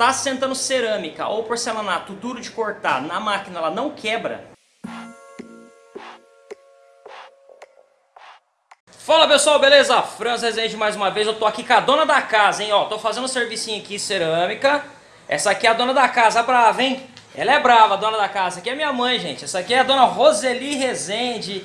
tá sentando cerâmica ou porcelanato duro de cortar na máquina, ela não quebra. Fala pessoal, beleza? Franz Rezende mais uma vez, eu tô aqui com a dona da casa, hein? Ó, tô fazendo um servicinho aqui, cerâmica. Essa aqui é a dona da casa, brava, hein? Ela é brava, a dona da casa. Essa aqui é minha mãe, gente. Essa aqui é a dona Roseli Rezende.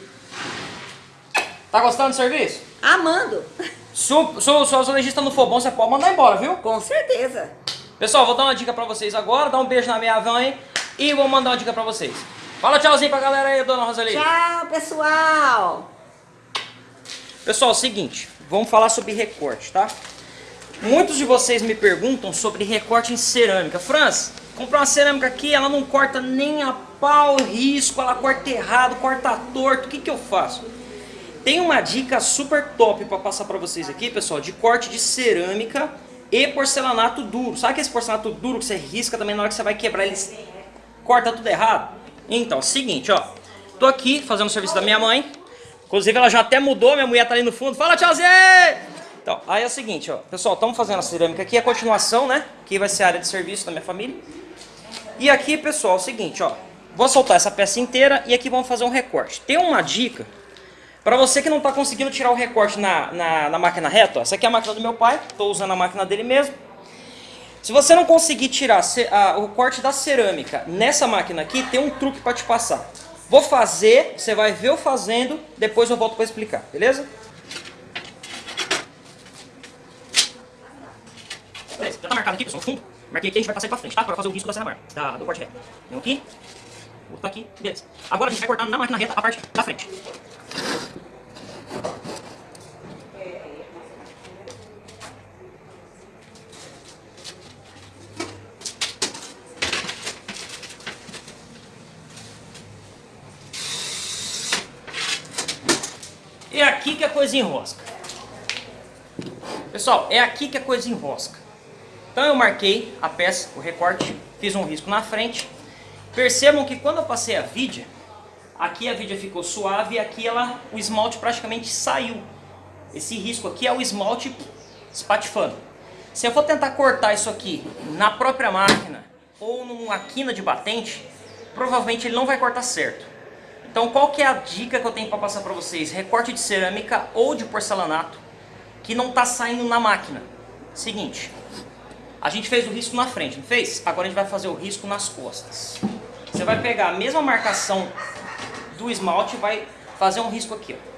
Tá gostando do serviço? Amando. Se o, se o, se o azulejista não for bom, você pode mandar embora, viu? Com certeza. Pessoal, vou dar uma dica pra vocês agora, dar um beijo na minha mãe e vou mandar uma dica pra vocês. Fala tchauzinho pra galera aí, dona Roseli. Tchau, pessoal. Pessoal, é o seguinte, vamos falar sobre recorte, tá? Muitos de vocês me perguntam sobre recorte em cerâmica. Franz, comprar uma cerâmica aqui, ela não corta nem a pau, risco, ela corta errado, corta torto, o que que eu faço? Tem uma dica super top para passar para vocês aqui, pessoal, de corte de cerâmica e porcelanato duro. Sabe aquele porcelanato duro que você risca também na hora que você vai quebrar, ele corta tudo errado? Então, seguinte, ó. Tô aqui fazendo o serviço da minha mãe. Inclusive ela já até mudou, minha mulher tá ali no fundo. Fala, tchauzinho! Então, aí é o seguinte, ó. Pessoal, estamos fazendo a cerâmica aqui, a continuação, né? Aqui vai ser a área de serviço da minha família. E aqui, pessoal, é o seguinte, ó. Vou soltar essa peça inteira e aqui vamos fazer um recorte. Tem uma dica para você que não está conseguindo tirar o recorte na, na, na, máquina reta, ó, essa aqui é a máquina do meu pai, estou usando a máquina dele mesmo. Se você não conseguir tirar a, o corte da cerâmica nessa máquina aqui, tem um truque para te passar. Vou fazer, você vai ver eu fazendo, depois eu volto para explicar, beleza? Beleza, já tá marcado aqui, pessoal, fundo. Marquei aqui, a gente vai passar para frente, tá? Para fazer o risco da mar, da, do corte reto. Vem aqui, outro aqui, beleza. Agora a gente vai cortar na máquina reta a parte da frente. É aqui que a coisa enrosca. Pessoal, é aqui que a coisa enrosca. Então eu marquei a peça, o recorte, fiz um risco na frente. Percebam que quando eu passei a vidia, aqui a vidia ficou suave e aqui ela, o esmalte praticamente saiu. Esse risco aqui é o esmalte espatifando. Se eu for tentar cortar isso aqui na própria máquina ou numa quina de batente, provavelmente ele não vai cortar certo. Então qual que é a dica que eu tenho para passar para vocês? Recorte de cerâmica ou de porcelanato que não está saindo na máquina. Seguinte, a gente fez o risco na frente, não fez? Agora a gente vai fazer o risco nas costas. Você vai pegar a mesma marcação do esmalte e vai fazer um risco aqui. Ó.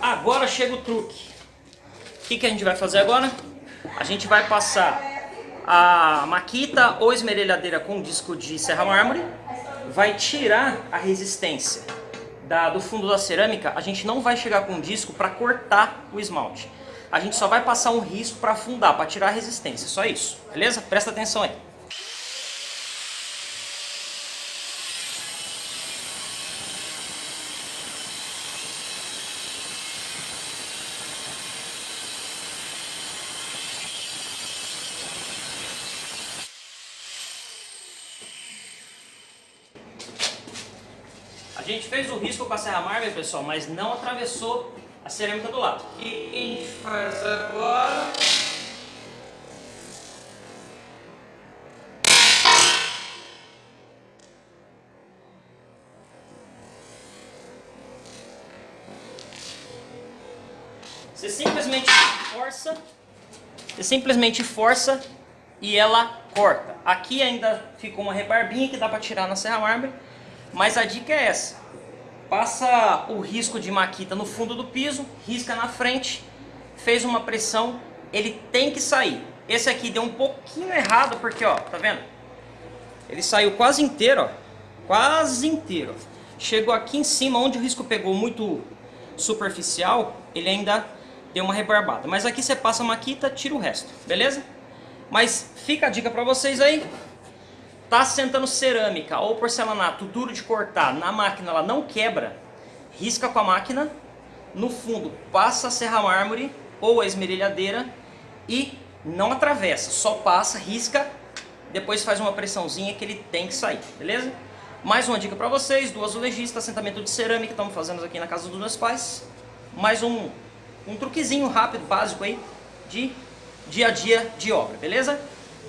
Agora chega o truque. Que, que a gente vai fazer agora? A gente vai passar a maquita ou esmerilhadeira com disco de serra mármore, vai tirar a resistência da, do fundo da cerâmica, a gente não vai chegar com disco para cortar o esmalte. A gente só vai passar um risco para afundar, para tirar a resistência, só isso, beleza? Presta atenção aí. Gente fez o risco com a serra mármore, pessoal, mas não atravessou a cerâmica do lado. O que a gente faz agora? Você simplesmente força, você simplesmente força e ela corta. Aqui ainda ficou uma rebarbinha que dá para tirar na serra mármore, mas a dica é essa. Passa o risco de maquita no fundo do piso, risca na frente, fez uma pressão, ele tem que sair. Esse aqui deu um pouquinho errado porque, ó, tá vendo? Ele saiu quase inteiro, ó, quase inteiro. Chegou aqui em cima, onde o risco pegou muito superficial, ele ainda deu uma rebarbada. Mas aqui você passa a maquita, tira o resto, beleza? Mas fica a dica pra vocês aí, Tá sentando cerâmica ou porcelanato duro de cortar na máquina, ela não quebra, risca com a máquina, no fundo passa a serra mármore ou a esmerilhadeira e não atravessa, só passa, risca, depois faz uma pressãozinha que ele tem que sair, beleza? Mais uma dica pra vocês, do azulejista, assentamento de cerâmica estamos fazendo aqui na casa dos meus pais. Mais um, um truquezinho rápido, básico aí, de dia a dia de obra, beleza?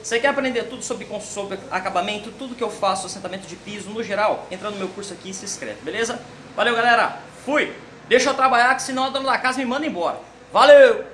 Você quer aprender tudo sobre, sobre acabamento, tudo que eu faço, assentamento de piso, no geral? Entra no meu curso aqui e se inscreve, beleza? Valeu, galera! Fui! Deixa eu trabalhar, que senão a dona da casa me manda embora. Valeu!